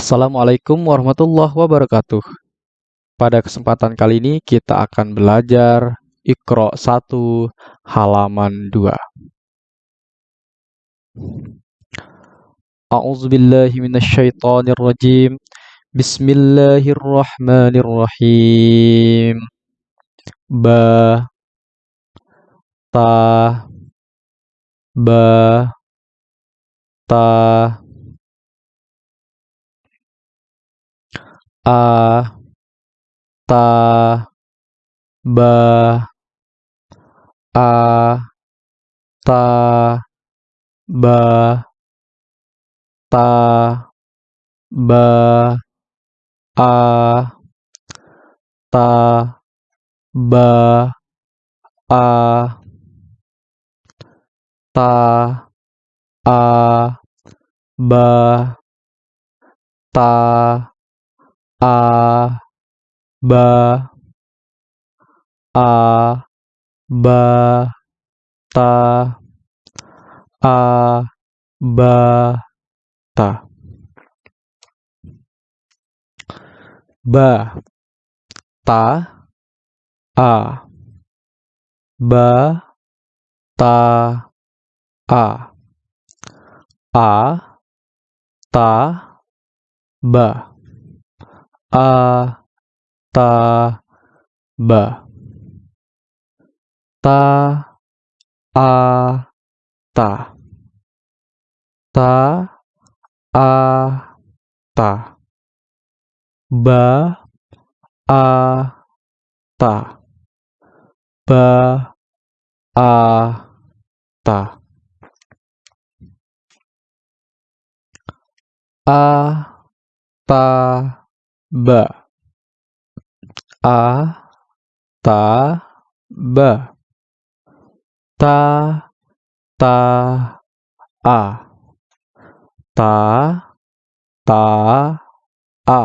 Assalamualaikum warahmatullahi wabarakatuh. Pada kesempatan kali ini kita akan belajar Iqra 1 halaman 2. A'udzubillahi minasyaitonirrajim. Bismillahirrahmanirrahim. Ba ta ba ta a ta ba a ta ba ta ba a ta ba a ta a ba ta a ba a ba ta a ba ta ba ta a. Ba ta a. A ta ba a ta ba ta a ta ta a ta ba a ta ba a ta a ta ba. A. Ta. Ba. Ta. Ta. A. Ta. Ta. A.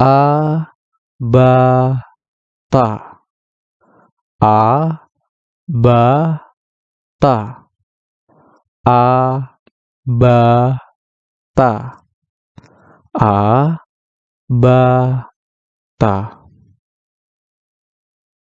A. Ba. Ta. A. Ba. Ta. A. Ba. Ta. A ba ta